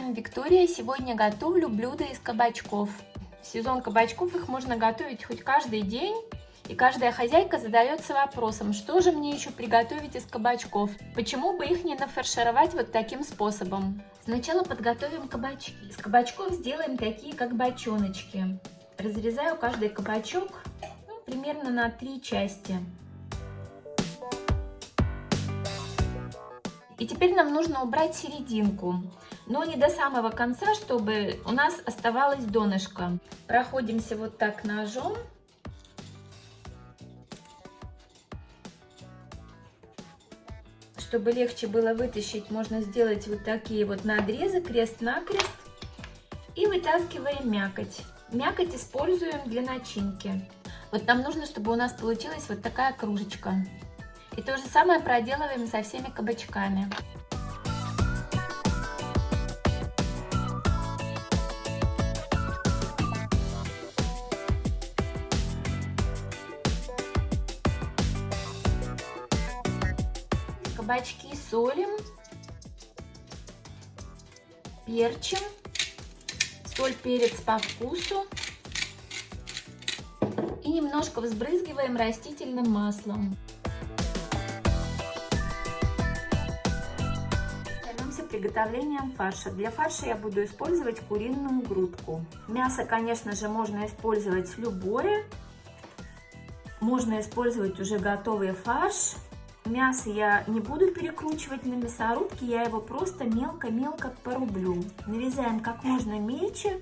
вами Виктория. Сегодня готовлю блюдо из кабачков. В сезон кабачков их можно готовить хоть каждый день. И каждая хозяйка задается вопросом, что же мне еще приготовить из кабачков? Почему бы их не нафаршировать вот таким способом? Сначала подготовим кабачки. Из кабачков сделаем такие, как бочоночки. Разрезаю каждый кабачок ну, примерно на три части. И теперь нам нужно убрать серединку, но не до самого конца, чтобы у нас оставалось донышко. Проходимся вот так ножом. Чтобы легче было вытащить, можно сделать вот такие вот надрезы, крест-накрест. И вытаскиваем мякоть. Мякоть используем для начинки. Вот нам нужно, чтобы у нас получилась вот такая кружечка. И то же самое проделываем со всеми кабачками. Кабачки солим, перчим, соль, перец по вкусу и немножко взбрызгиваем растительным маслом. приготовлением фарша. Для фарша я буду использовать куриную грудку. Мясо, конечно же, можно использовать любое. Можно использовать уже готовый фарш. Мясо я не буду перекручивать на мясорубке, я его просто мелко-мелко порублю. Нарезаем как можно мельче.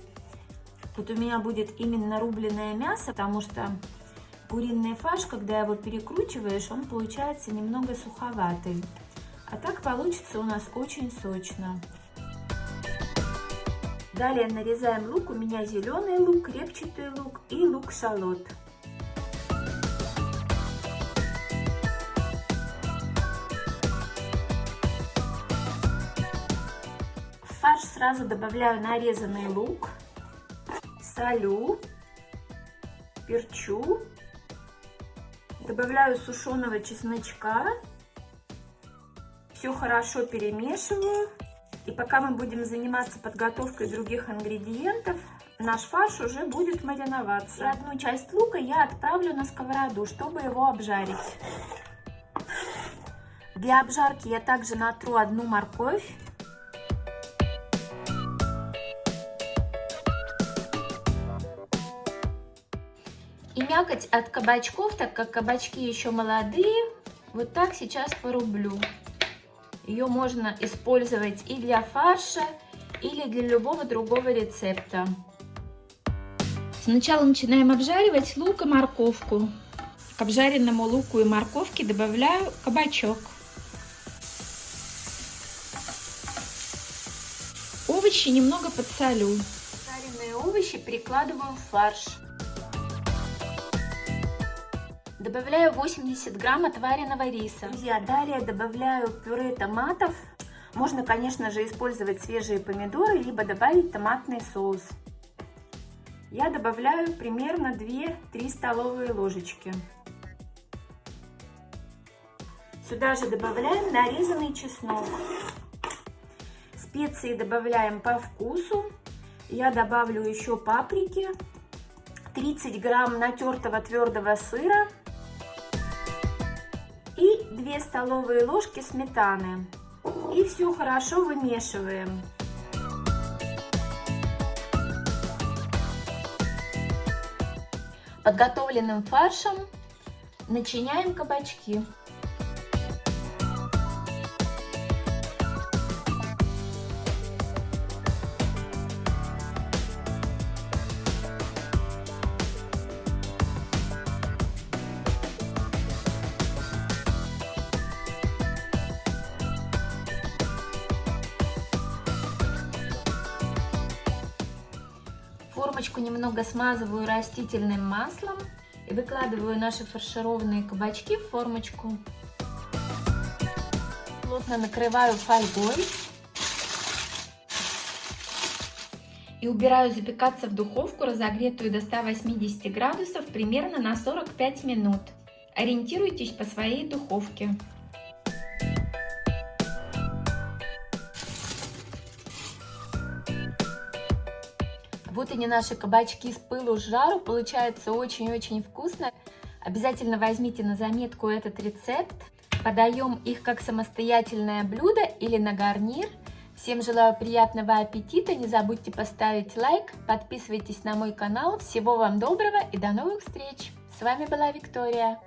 Вот у меня будет именно рубленное мясо, потому что куриный фарш, когда его перекручиваешь, он получается немного суховатый. А так получится у нас очень сочно. Далее нарезаем лук. У меня зеленый лук, репчатый лук и лук-шалот. Сразу добавляю нарезанный лук, солю, перчу, добавляю сушеного чесночка все хорошо перемешиваю. И пока мы будем заниматься подготовкой других ингредиентов, наш фарш уже будет мариноваться. И одну часть лука я отправлю на сковороду, чтобы его обжарить. Для обжарки я также натру одну морковь. Мякоть от кабачков, так как кабачки еще молодые, вот так сейчас порублю. Ее можно использовать и для фарша, или для любого другого рецепта. Сначала начинаем обжаривать лук и морковку. К обжаренному луку и морковке добавляю кабачок. Овощи немного подсолю. Жареные овощи перекладываю в фарш. Добавляю 80 грамм отваренного риса. Друзья, далее добавляю пюре томатов. Можно, конечно же, использовать свежие помидоры, либо добавить томатный соус. Я добавляю примерно 2-3 столовые ложечки. Сюда же добавляем нарезанный чеснок. Специи добавляем по вкусу. Я добавлю еще паприки, 30 грамм натертого твердого сыра, и 2 столовые ложки сметаны. И все хорошо вымешиваем. Подготовленным фаршем начиняем кабачки. Формочку немного смазываю растительным маслом и выкладываю наши фаршированные кабачки в формочку. Плотно накрываю фольгой. И убираю запекаться в духовку, разогретую до 180 градусов, примерно на 45 минут. Ориентируйтесь по своей духовке. Вот они наши кабачки с пылу с жару. Получается очень-очень вкусно. Обязательно возьмите на заметку этот рецепт. Подаем их как самостоятельное блюдо или на гарнир. Всем желаю приятного аппетита, не забудьте поставить лайк, подписывайтесь на мой канал. Всего вам доброго и до новых встреч! С вами была Виктория.